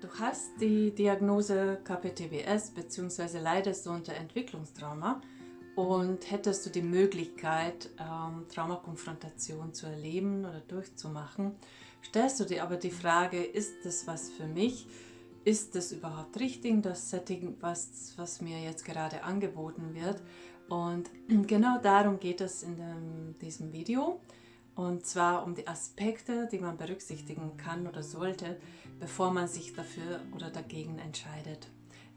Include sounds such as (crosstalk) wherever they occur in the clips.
Du hast die Diagnose KPTBS bzw. leidest du unter Entwicklungstrauma und hättest du die Möglichkeit, ähm, Traumakonfrontation zu erleben oder durchzumachen, stellst du dir aber die Frage, ist das was für mich? Ist das überhaupt richtig, das Setting, was, was mir jetzt gerade angeboten wird? Und (clears throat) genau darum geht es in dem, diesem Video. Und zwar um die Aspekte, die man berücksichtigen kann oder sollte, bevor man sich dafür oder dagegen entscheidet.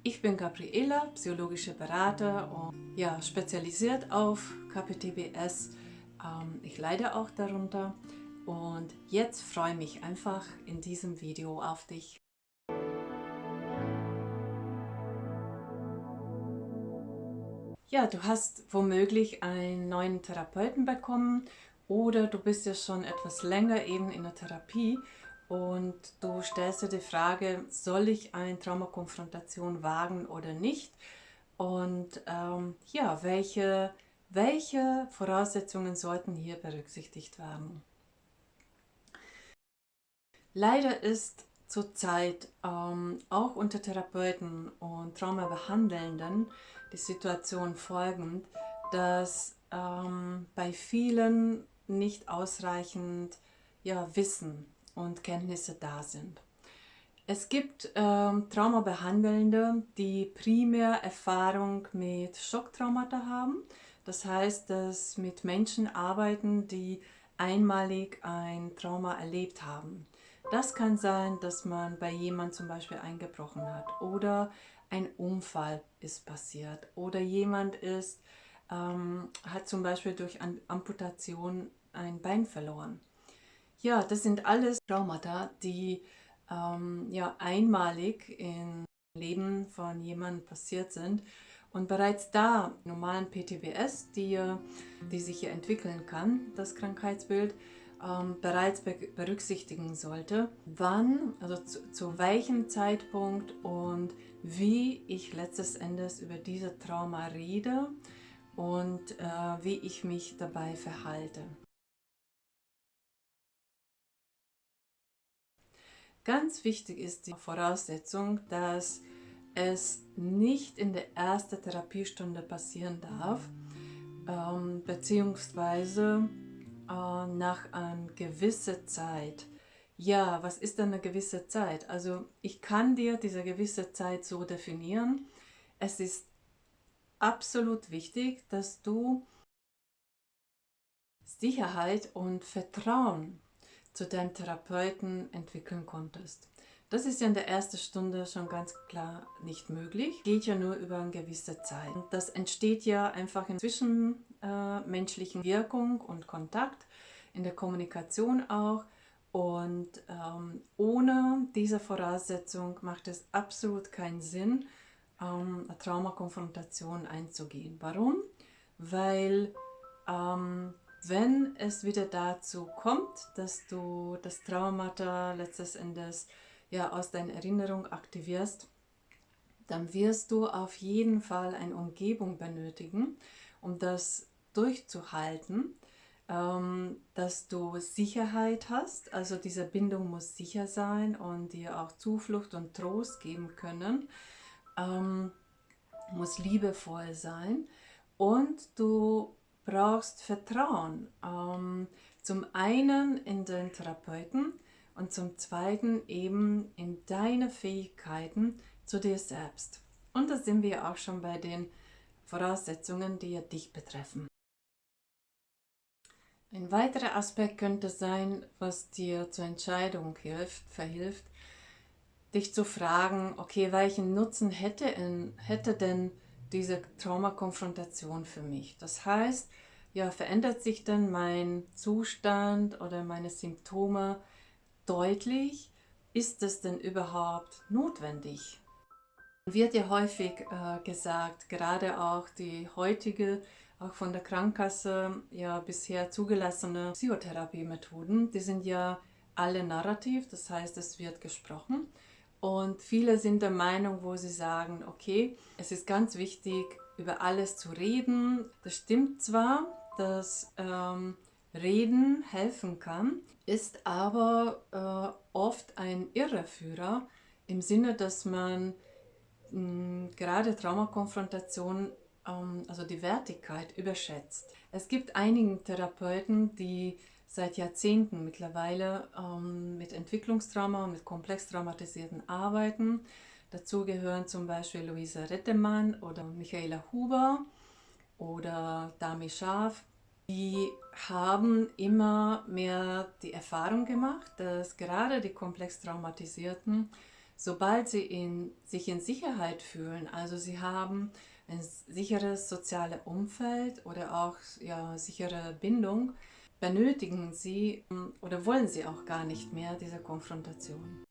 Ich bin Gabriela, psychologische Berater und ja, spezialisiert auf KPTBS. Ähm, ich leide auch darunter und jetzt freue ich mich einfach in diesem Video auf dich. Ja, du hast womöglich einen neuen Therapeuten bekommen oder du bist ja schon etwas länger eben in der Therapie und du stellst dir die Frage, soll ich eine Traumakonfrontation wagen oder nicht? Und ähm, ja, welche, welche Voraussetzungen sollten hier berücksichtigt werden? Leider ist zurzeit ähm, auch unter Therapeuten und Traumabehandelnden die Situation folgend, dass ähm, bei vielen nicht ausreichend ja, Wissen und Kenntnisse da sind. Es gibt ähm, Traumabehandelnde, die primär Erfahrung mit Schocktraumata haben. Das heißt, dass mit Menschen arbeiten, die einmalig ein Trauma erlebt haben. Das kann sein, dass man bei jemandem zum Beispiel eingebrochen hat oder ein Unfall ist passiert oder jemand ist, ähm, hat zum Beispiel durch Amputation ein Bein verloren. Ja, das sind alles Traumata, die ähm, ja, einmalig im Leben von jemandem passiert sind und bereits da normalen PTBS, die, die sich hier entwickeln kann, das Krankheitsbild, ähm, bereits be berücksichtigen sollte, wann, also zu, zu welchem Zeitpunkt und wie ich letztes Endes über diese Trauma rede und äh, wie ich mich dabei verhalte. Ganz wichtig ist die Voraussetzung, dass es nicht in der ersten Therapiestunde passieren darf, ähm, beziehungsweise äh, nach einer gewissen Zeit. Ja, was ist denn eine gewisse Zeit? Also ich kann dir diese gewisse Zeit so definieren. Es ist absolut wichtig, dass du Sicherheit und Vertrauen zu deinem Therapeuten entwickeln konntest. Das ist ja in der ersten Stunde schon ganz klar nicht möglich. Geht ja nur über eine gewisse Zeit. Das entsteht ja einfach in zwischenmenschlichen äh, Wirkung und Kontakt, in der Kommunikation auch. Und ähm, ohne diese Voraussetzung macht es absolut keinen Sinn, ähm, eine Traumakonfrontation einzugehen. Warum? Weil ähm, wenn es wieder dazu kommt, dass du das Traumata letztes Endes ja aus deiner Erinnerung aktivierst, dann wirst du auf jeden Fall eine Umgebung benötigen, um das durchzuhalten, ähm, dass du Sicherheit hast, also diese Bindung muss sicher sein und dir auch Zuflucht und Trost geben können, ähm, muss liebevoll sein. Und du brauchst Vertrauen. Ähm, zum einen in den Therapeuten und zum zweiten eben in deine Fähigkeiten zu dir selbst. Und da sind wir auch schon bei den Voraussetzungen, die ja dich betreffen. Ein weiterer Aspekt könnte sein, was dir zur Entscheidung hilft, verhilft, dich zu fragen, okay, welchen Nutzen hätte, hätte denn diese Traumakonfrontation für mich. Das heißt, ja, verändert sich denn mein Zustand oder meine Symptome deutlich? Ist es denn überhaupt notwendig? Wird ja häufig äh, gesagt, gerade auch die heutige, auch von der Krankenkasse ja bisher zugelassene Psychotherapiemethoden, die sind ja alle narrativ, das heißt, es wird gesprochen. Und viele sind der Meinung, wo sie sagen, okay, es ist ganz wichtig, über alles zu reden. Das stimmt zwar, dass ähm, Reden helfen kann, ist aber äh, oft ein Irreführer, im Sinne, dass man mh, gerade Traumakonfrontation, ähm, also die Wertigkeit, überschätzt. Es gibt einige Therapeuten, die seit Jahrzehnten mittlerweile ähm, mit Entwicklungstrauma und mit komplex traumatisierten arbeiten. Dazu gehören zum Beispiel Luisa Rettemann oder Michaela Huber oder Dami Schaf. Die haben immer mehr die Erfahrung gemacht, dass gerade die komplex traumatisierten, sobald sie in, sich in Sicherheit fühlen, also sie haben ein sicheres soziales Umfeld oder auch ja, sichere Bindung, benötigen sie oder wollen sie auch gar nicht mehr diese Konfrontation.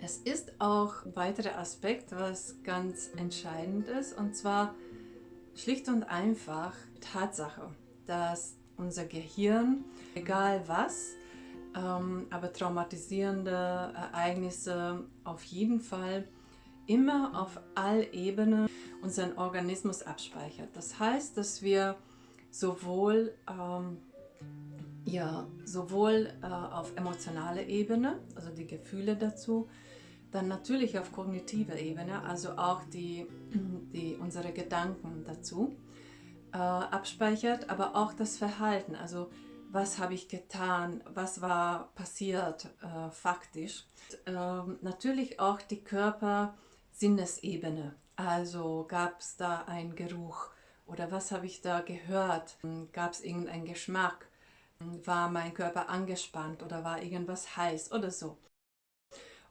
Es ist auch ein weiterer Aspekt, was ganz entscheidend ist, und zwar schlicht und einfach Tatsache, dass unser Gehirn, egal was, ähm, aber traumatisierende Ereignisse auf jeden Fall immer auf all Ebenen unseren Organismus abspeichert. Das heißt, dass wir sowohl ähm, ja, sowohl äh, auf emotionaler Ebene, also die Gefühle dazu, dann natürlich auf kognitiver Ebene, also auch die, (clears throat) die, unsere Gedanken dazu äh, abspeichert, aber auch das Verhalten, also was habe ich getan, was war passiert äh, faktisch. Äh, natürlich auch die Körper-Sinnesebene, also gab es da einen Geruch oder was habe ich da gehört, gab es irgendeinen Geschmack, war mein Körper angespannt oder war irgendwas heiß oder so.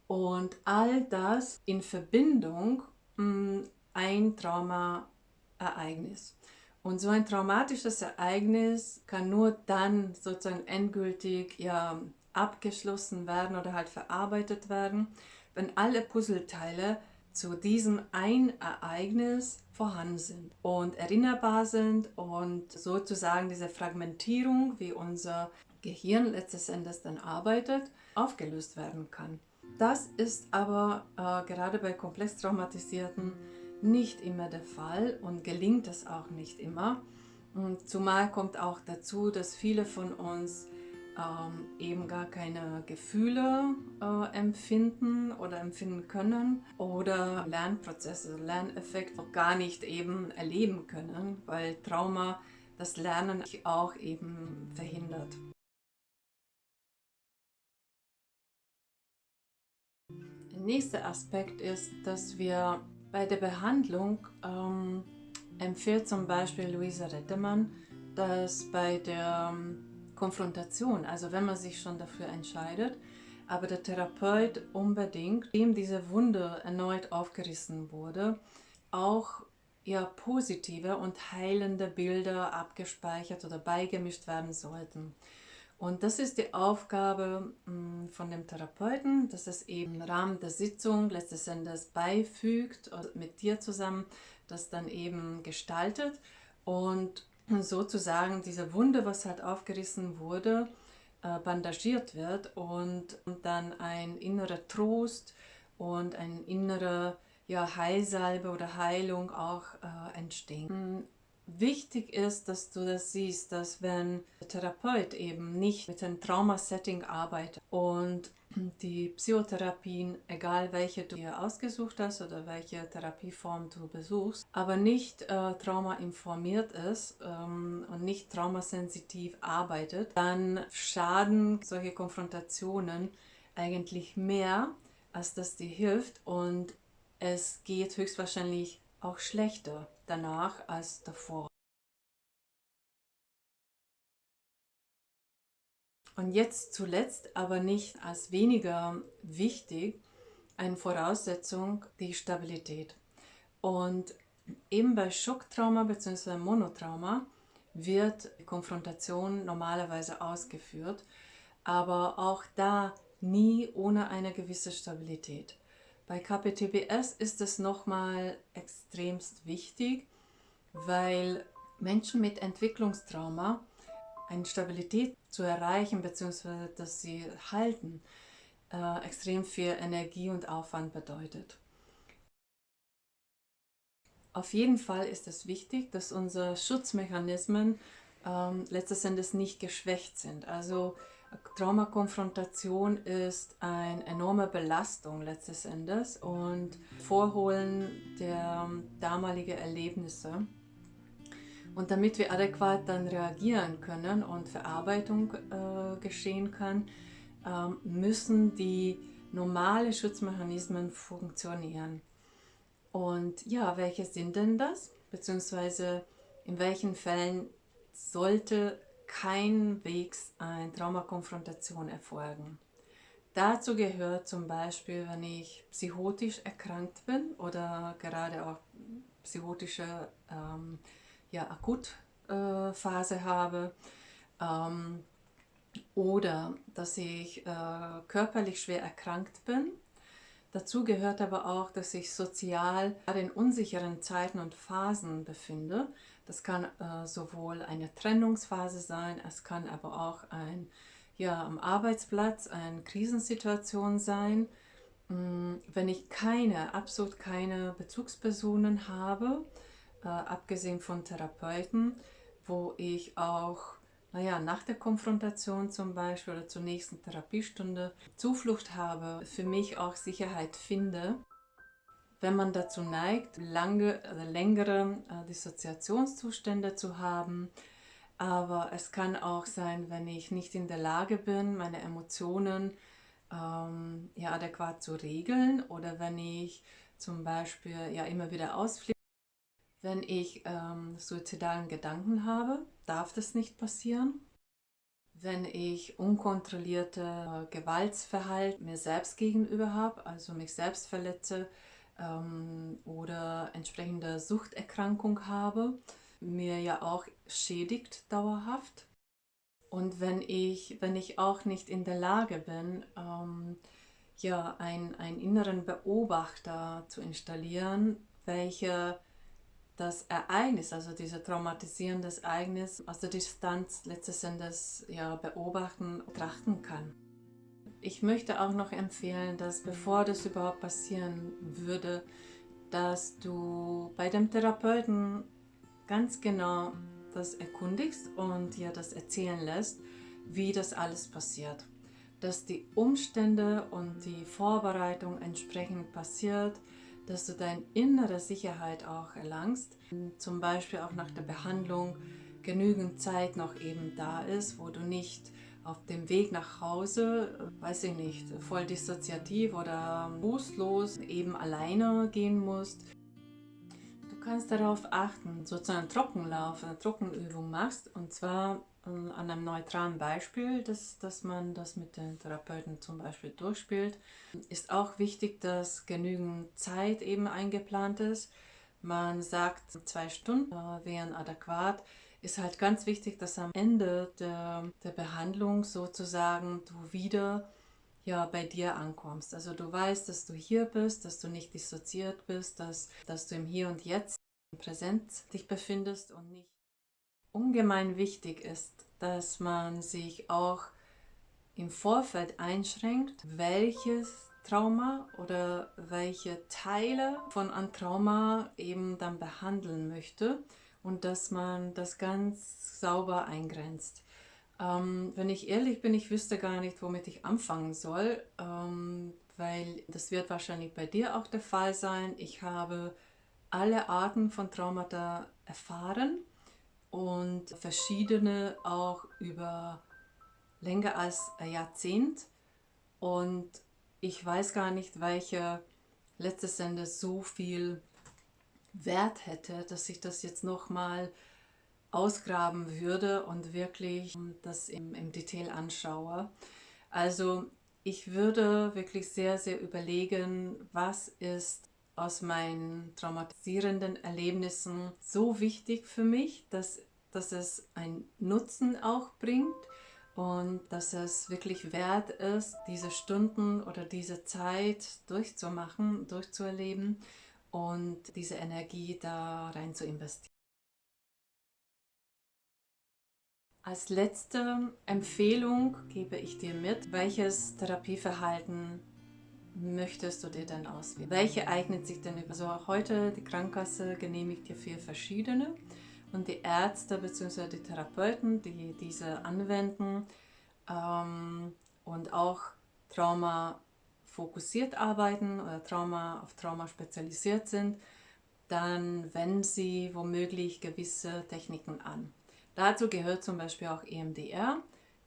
Und all das in Verbindung mh, mm, ein Traumaereignis. Und so ein traumatisches Ereignis kann nur dann sozusagen endgültig ja, abgeschlossen werden oder halt verarbeitet werden, wenn alle Puzzleteile zu diesem ein Ereignis vorhanden sind und erinnerbar sind und sozusagen diese Fragmentierung, wie unser Gehirn letztes Endes dann arbeitet, aufgelöst werden kann. Das ist aber äh, gerade bei komplex traumatisierten nicht immer der Fall und gelingt es auch nicht immer. Und zumal kommt auch dazu, dass viele von uns ähm, eben gar keine Gefühle äh, empfinden oder empfinden können oder Lernprozesse, Lerneffekte auch gar nicht eben erleben können, weil Trauma das Lernen auch eben verhindert. Der nächste Aspekt ist, dass wir bei der Behandlung ähm, empfiehlt zum Beispiel Luisa Rettemann, dass bei der ähm, Konfrontation, also wenn man sich schon dafür entscheidet, aber der Therapeut unbedingt, dem diese Wunde erneut aufgerissen wurde, auch ja, positive und heilende Bilder abgespeichert oder beigemischt werden sollten. Und das ist die Aufgabe hm, von dem Therapeuten, dass es eben im Rahmen der Sitzung letztes Endes beifügt, mit dir zusammen das dann eben gestaltet und sozusagen diese Wunde, was halt aufgerissen wurde, äh, bandagiert wird und dann ein innerer Trost und ein innere ja, Heilsalbe oder Heilung auch äh, entstehen. Wichtig ist, dass du das siehst, dass wenn der Therapeut eben nicht mit einem Traumasetting arbeitet und die Psychotherapien, egal welche du dir ausgesucht hast oder welche Therapieform du besuchst, aber nicht äh, traumainformiert ist ähm, und nicht traumasensitiv arbeitet, dann schaden solche Konfrontationen eigentlich mehr, als dass dir hilft. Und es geht höchstwahrscheinlich auch schlechter danach als davor. Und jetzt zuletzt, aber nicht als weniger wichtig, eine Voraussetzung die Stabilität. Und eben bei Schocktrauma bzw. Monotrauma wird Konfrontation normalerweise ausgeführt, aber auch da nie ohne eine gewisse Stabilität. Bei KPTBS ist es nochmal extremst wichtig, weil Menschen mit Entwicklungstrauma eine Stabilität zu erreichen bzw. dass sie halten, äh, extrem viel Energie und Aufwand bedeutet. Auf jeden Fall ist es wichtig, dass unsere Schutzmechanismen ähm, letztes Endes nicht geschwächt sind. Also Traumakonfrontation ist eine enorme Belastung letztes Endes und Vorholen der damaligen Erlebnisse. Und damit wir adäquat dann reagieren können und Verarbeitung äh, geschehen kann, äh, müssen die normalen Schutzmechanismen funktionieren. Und ja, welche sind denn das? Beziehungsweise in welchen Fällen sollte keinwegs eine Traumakonfrontation erfolgen? Dazu gehört zum Beispiel, wenn ich psychotisch erkrankt bin oder gerade auch psychotische ähm, ja, Akutphase äh, habe ähm, oder dass ich äh, körperlich schwer erkrankt bin. Dazu gehört aber auch, dass ich sozial in unsicheren Zeiten und Phasen befinde. Das kann äh, sowohl eine Trennungsphase sein, es kann aber auch ein, ja, am Arbeitsplatz eine Krisensituation sein. Mm, wenn ich keine, absolut keine Bezugspersonen habe, äh, abgesehen von Therapeuten, wo ich auch naja, nach der Konfrontation zum Beispiel oder zur nächsten Therapiestunde Zuflucht habe, für mich auch Sicherheit finde. Wenn man dazu neigt, lange oder längere äh, Dissoziationszustände zu haben, aber es kann auch sein, wenn ich nicht in der Lage bin, meine Emotionen ähm, ja, adäquat zu regeln oder wenn ich zum Beispiel ja immer wieder ausfliege, wenn ich ähm, suizidalen Gedanken habe, darf das nicht passieren. Wenn ich unkontrollierte Gewaltsverhalten mir selbst gegenüber habe, also mich selbst verletze ähm, oder entsprechende Suchterkrankung habe, mir ja auch schädigt dauerhaft. Und wenn ich, wenn ich auch nicht in der Lage bin, ähm, ja, einen, einen inneren Beobachter zu installieren, welcher das Ereignis, also dieses traumatisierende Ereignis aus der Distanz letztes Endes ja, beobachten, betrachten kann. Ich möchte auch noch empfehlen, dass bevor das überhaupt passieren würde, dass du bei dem Therapeuten ganz genau das erkundigst und dir das erzählen lässt, wie das alles passiert. Dass die Umstände und die Vorbereitung entsprechend passiert, dass du deine innere Sicherheit auch erlangst. Zum Beispiel auch nach der Behandlung genügend Zeit noch eben da ist, wo du nicht auf dem Weg nach Hause, weiß ich nicht, voll dissoziativ oder fußlos eben alleine gehen musst. Du kannst darauf achten, sozusagen Trockenlauf, eine Trockenübung machst und zwar an einem neutralen Beispiel, dass, dass man das mit den Therapeuten zum Beispiel durchspielt. Ist auch wichtig, dass genügend Zeit eben eingeplant ist. Man sagt, zwei Stunden äh, wären adäquat. Ist halt ganz wichtig, dass am Ende der, der Behandlung sozusagen du wieder ja, bei dir ankommst. Also du weißt, dass du hier bist, dass du nicht dissoziiert bist, dass, dass du im Hier und Jetzt präsent dich befindest und nicht ungemein wichtig ist, dass man sich auch im Vorfeld einschränkt, welches Trauma oder welche Teile von einem Trauma eben dann behandeln möchte und dass man das ganz sauber eingrenzt. Ähm, wenn ich ehrlich bin, ich wüsste gar nicht, womit ich anfangen soll, ähm, weil das wird wahrscheinlich bei dir auch der Fall sein. Ich habe alle Arten von Traumata erfahren und verschiedene auch über länger als ein Jahrzehnt und ich weiß gar nicht, welche letztes Endes so viel Wert hätte, dass ich das jetzt nochmal ausgraben würde und wirklich das im, im Detail anschaue. Also ich würde wirklich sehr, sehr überlegen, was ist aus meinen traumatisierenden Erlebnissen so wichtig für mich, dass, dass es einen Nutzen auch bringt und dass es wirklich wert ist, diese Stunden oder diese Zeit durchzumachen, durchzuerleben und diese Energie da rein zu investieren. Als letzte Empfehlung gebe ich dir mit, welches Therapieverhalten möchtest du dir denn auswählen? Welche eignet sich denn? Also heute die Krankenkasse genehmigt dir vier verschiedene und die Ärzte bzw. die Therapeuten, die diese anwenden, ähm, und auch Trauma fokussiert arbeiten oder Trauma auf Trauma spezialisiert sind, dann wenden sie womöglich gewisse Techniken an. Dazu gehört zum Beispiel auch EMDR,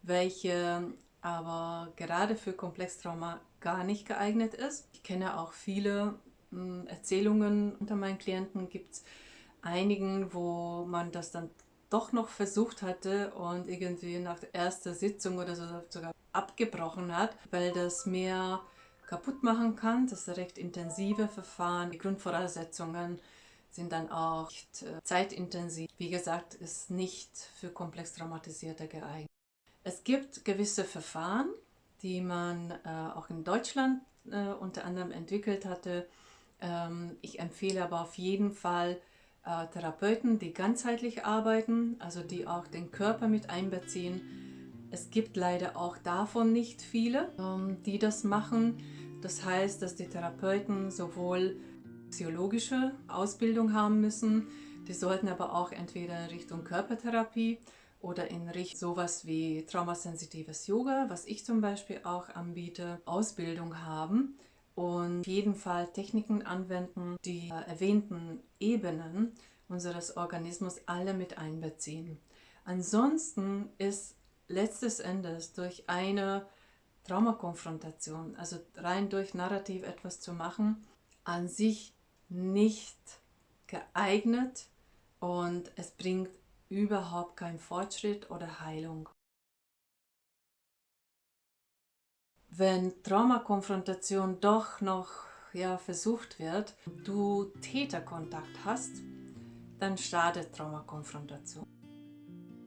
welche aber gerade für Komplextrauma gar nicht geeignet ist. Ich kenne auch viele hm, Erzählungen unter meinen Klienten, gibt es einigen, wo man das dann doch noch versucht hatte und irgendwie nach der ersten Sitzung oder so sogar abgebrochen hat, weil das mehr kaputt machen kann. Das ist recht intensive Verfahren. Die Grundvoraussetzungen sind dann auch äh, zeitintensiv. Wie gesagt, ist nicht für komplex Traumatisierte geeignet. Es gibt gewisse Verfahren, die man äh, auch in Deutschland äh, unter anderem entwickelt hatte. Ähm, ich empfehle aber auf jeden Fall äh, Therapeuten, die ganzheitlich arbeiten, also die auch den Körper mit einbeziehen. Es gibt leider auch davon nicht viele, ähm, die das machen. Das heißt, dass die Therapeuten sowohl psychologische Ausbildung haben müssen, die sollten aber auch entweder in Richtung Körpertherapie oder in Richtung sowas wie traumasensitives Yoga, was ich zum Beispiel auch anbiete, Ausbildung haben und auf jeden Fall Techniken anwenden, die erwähnten Ebenen unseres Organismus alle mit einbeziehen. Ansonsten ist letztes Endes durch eine Traumakonfrontation, also rein durch Narrativ etwas zu machen, an sich nicht geeignet und es bringt überhaupt keinen Fortschritt oder Heilung. Wenn Traumakonfrontation doch noch ja, versucht wird, du Täterkontakt hast, dann startet Traumakonfrontation.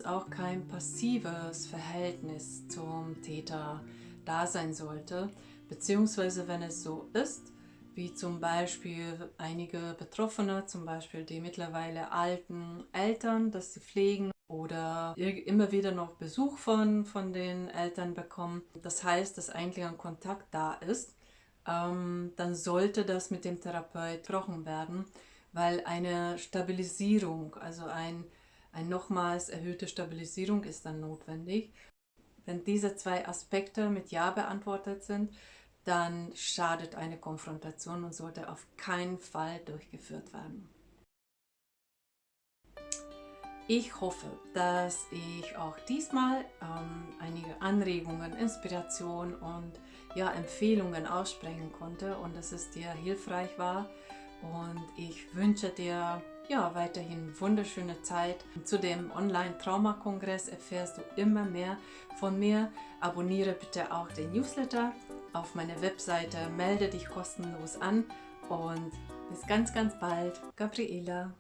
Auch kein passives Verhältnis zum Täter da sein sollte, beziehungsweise wenn es so ist, wie zum Beispiel einige Betroffene, zum Beispiel die mittlerweile alten Eltern, dass sie pflegen oder immer wieder noch Besuch von, von den Eltern bekommen. Das heißt, dass eigentlich ein Kontakt da ist, ähm, dann sollte das mit dem Therapeut gesprochen werden, weil eine Stabilisierung, also ein, ein nochmals erhöhte Stabilisierung ist dann notwendig. Wenn diese zwei Aspekte mit Ja beantwortet sind, dann schadet eine Konfrontation und sollte auf keinen Fall durchgeführt werden. Ich hoffe, dass ich auch diesmal ähm, einige Anregungen, Inspiration und ja, Empfehlungen aussprechen konnte und dass es dir hilfreich war. Und ich wünsche dir ja, weiterhin wunderschöne Zeit. Zu dem Online-Trauma-Kongress erfährst du immer mehr von mir. Abonniere bitte auch den Newsletter auf meiner Webseite, melde dich kostenlos an und bis ganz, ganz bald. Gabriela.